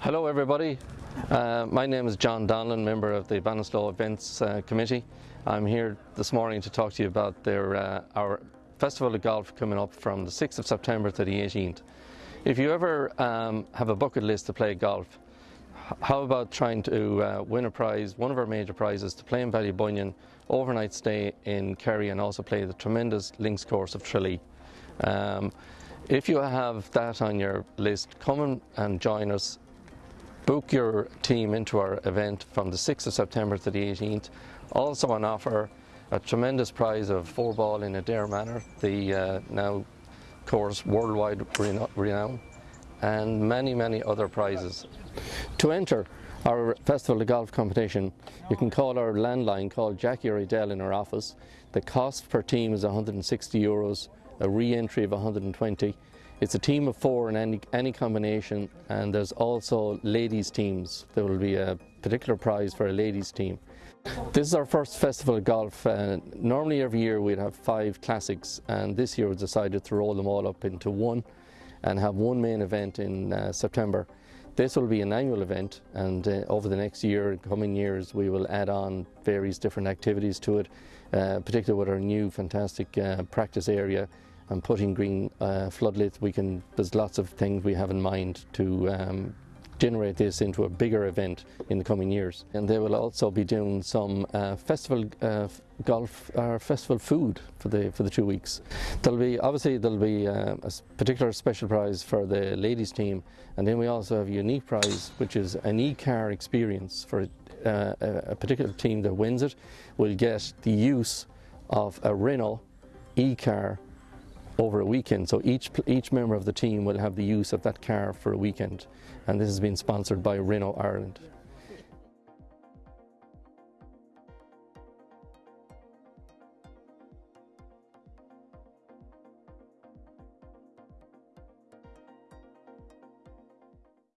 Hello everybody, uh, my name is John Donlan, member of the Ballinasloe Events uh, Committee. I'm here this morning to talk to you about their, uh, our Festival of Golf coming up from the 6th of September to the 18th. If you ever um, have a bucket list to play golf, how about trying to uh, win a prize, one of our major prizes, to play in Ballybunion, overnight stay in Kerry and also play the tremendous links course of Tralee. Um, if you have that on your list, come and join us Book your team into our event from the 6th of September to the 18th. Also on offer a tremendous prize of four ball in Adare Manor, the uh, now course worldwide renown, and many, many other prizes. To enter our Festival of Golf competition, you can call our landline, call Jackie Adele in our office. The cost per team is 160 euros, a re-entry of 120 it's a team of four in any, any combination and there's also ladies teams. There will be a particular prize for a ladies team. This is our first festival of golf. Uh, normally every year we'd have five classics and this year we decided to roll them all up into one and have one main event in uh, September. This will be an annual event and uh, over the next year, coming years, we will add on various different activities to it, uh, particularly with our new fantastic uh, practice area and putting green uh, we can, there's lots of things we have in mind to um, generate this into a bigger event in the coming years. And they will also be doing some uh, festival uh, golf or uh, festival food for the for the two weeks. There'll be obviously there'll be uh, a particular special prize for the ladies team, and then we also have a unique prize which is an e-car experience for uh, a particular team that wins it will get the use of a Renault e-car over a weekend. So each, each member of the team will have the use of that car for a weekend. And this has been sponsored by Renault Ireland.